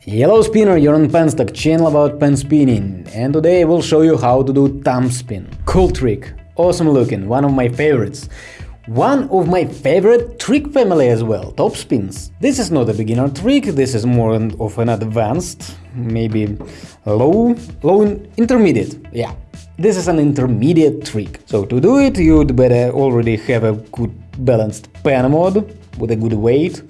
Hello spinner, you're on Penstock, channel about pen spinning, and today I will show you how to do thumb spin. Cool trick, awesome looking, one of my favorites. One of my favorite trick family as well, top spins. This is not a beginner trick, this is more of an advanced, maybe low, low intermediate, yeah. This is an intermediate trick. So to do it, you'd better already have a good balanced pen mod with a good weight,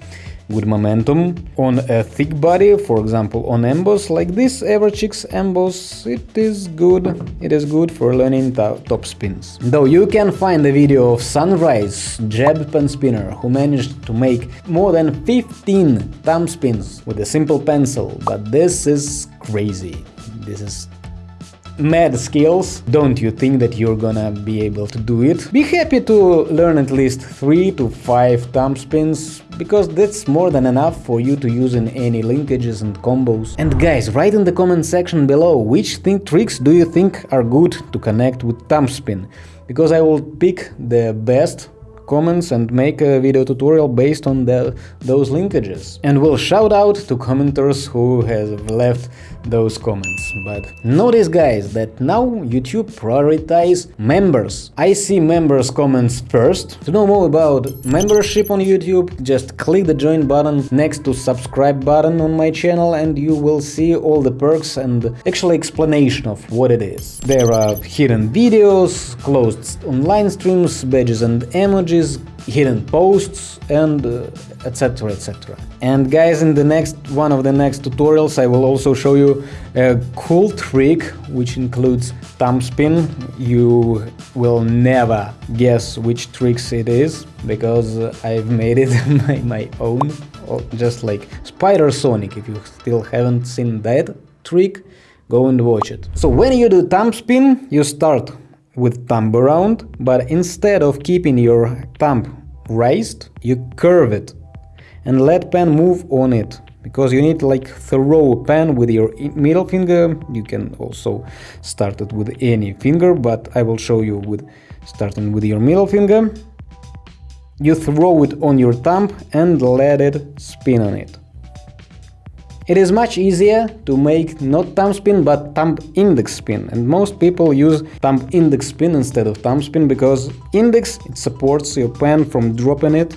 good momentum. On a thick body, for example on emboss like this Everchicks emboss, it is good, it is good for learning top spins. Though you can find a video of Sunrise, jab pen spinner, who managed to make more than 15 thumb spins with a simple pencil, but this is crazy. This is mad skills, don't you think that you're gonna be able to do it? Be happy to learn at least 3 to 5 thumb spins, because that's more than enough for you to use in any linkages and combos. And guys, write in the comment section below which tricks do you think are good to connect with thumb spin, because I will pick the best comments and make a video tutorial based on the, those linkages. And we'll shout out to commenters who have left those comments. But notice guys that now YouTube prioritize members. I see members comments first. To know more about membership on YouTube, just click the join button next to subscribe button on my channel and you will see all the perks and actually explanation of what it is. There are hidden videos, closed online streams, badges and emojis, hidden posts and etc uh, etc and guys in the next one of the next tutorials I will also show you a cool trick which includes thumb spin. You will never guess which tricks it is because I've made it my, my own just like Spider Sonic if you still haven't seen that trick go and watch it. So when you do thumb spin you start with thumb around, but instead of keeping your thumb raised, you curve it and let pen move on it. Because you need like throw pen with your middle finger. You can also start it with any finger but i will show you with starting with your middle finger. You throw it on your thumb and let it spin on it it is much easier to make not thumb spin but thumb index spin and most people use thumb index spin instead of thumb spin because index it supports your pen from dropping it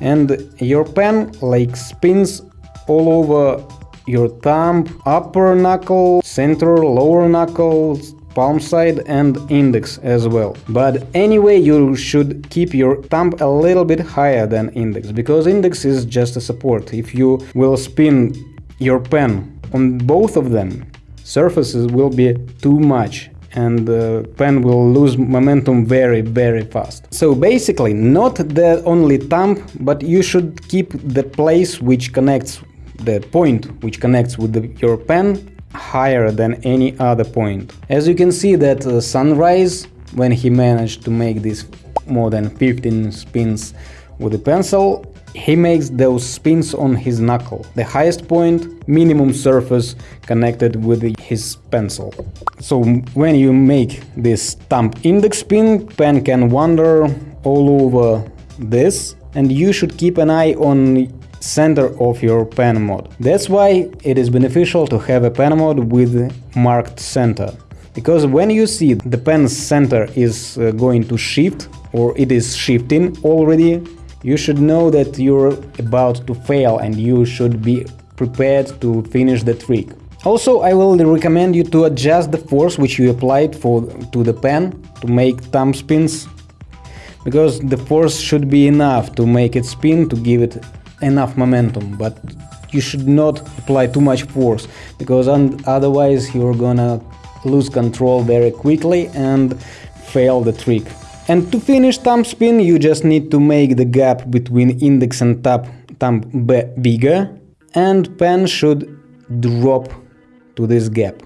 and your pen like spins all over your thumb, upper knuckle, center, lower knuckle, palm side and index as well. But anyway, you should keep your thumb a little bit higher than index, because index is just a support. If you will spin your pen on both of them, surfaces will be too much and the pen will lose momentum very very fast. So basically not the only thumb, but you should keep the place which connects the point which connects with the, your pen higher than any other point. As you can see that uh, Sunrise, when he managed to make this more than 15 spins with a pencil, he makes those spins on his knuckle, the highest point, minimum surface connected with his pencil. So when you make this thumb index spin, pen can wander all over this and you should keep an eye on center of your pen mod. That's why it is beneficial to have a pen mod with marked center. Because when you see the pen's center is uh, going to shift or it is shifting already you should know that you're about to fail and you should be prepared to finish the trick. Also, I will recommend you to adjust the force which you applied for to the pen to make thumb spins, because the force should be enough to make it spin to give it enough momentum, but you should not apply too much force, because otherwise you're gonna lose control very quickly and fail the trick. And to finish thumb spin you just need to make the gap between index and thumb, thumb bigger and pen should drop to this gap.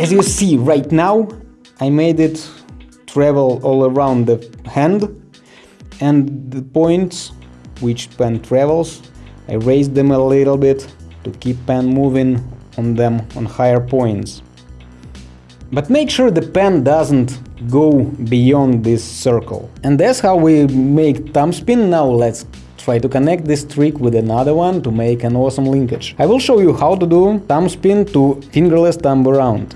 As you see right now, I made it travel all around the hand and the points which pen travels. I raise them a little bit to keep pen moving on them on higher points. But make sure the pen doesn't go beyond this circle. And that's how we make thumb spin. Now let's try to connect this trick with another one to make an awesome linkage. I will show you how to do thumb spin to fingerless thumb around.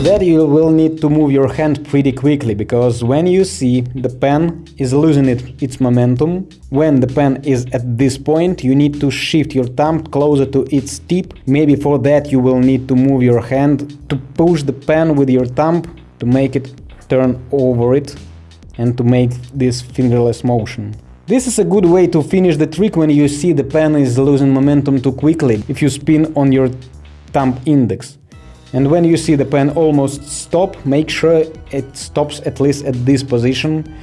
For that you will need to move your hand pretty quickly, because when you see the pen is losing it, its momentum, when the pen is at this point, you need to shift your thumb closer to its tip. Maybe for that you will need to move your hand to push the pen with your thumb to make it turn over it and to make this fingerless motion. This is a good way to finish the trick when you see the pen is losing momentum too quickly, if you spin on your thumb index. And when you see the pen almost stop, make sure it stops at least at this position.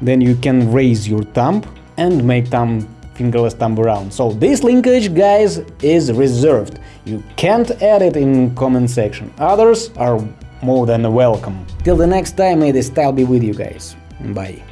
Then you can raise your thumb and make thumb fingerless thumb around. So this linkage, guys, is reserved. You can't add it in comment section. Others are more than welcome. Till the next time, may the style be with you guys. Bye.